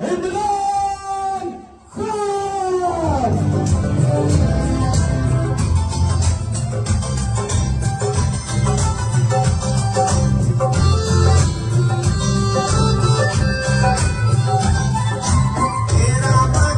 and the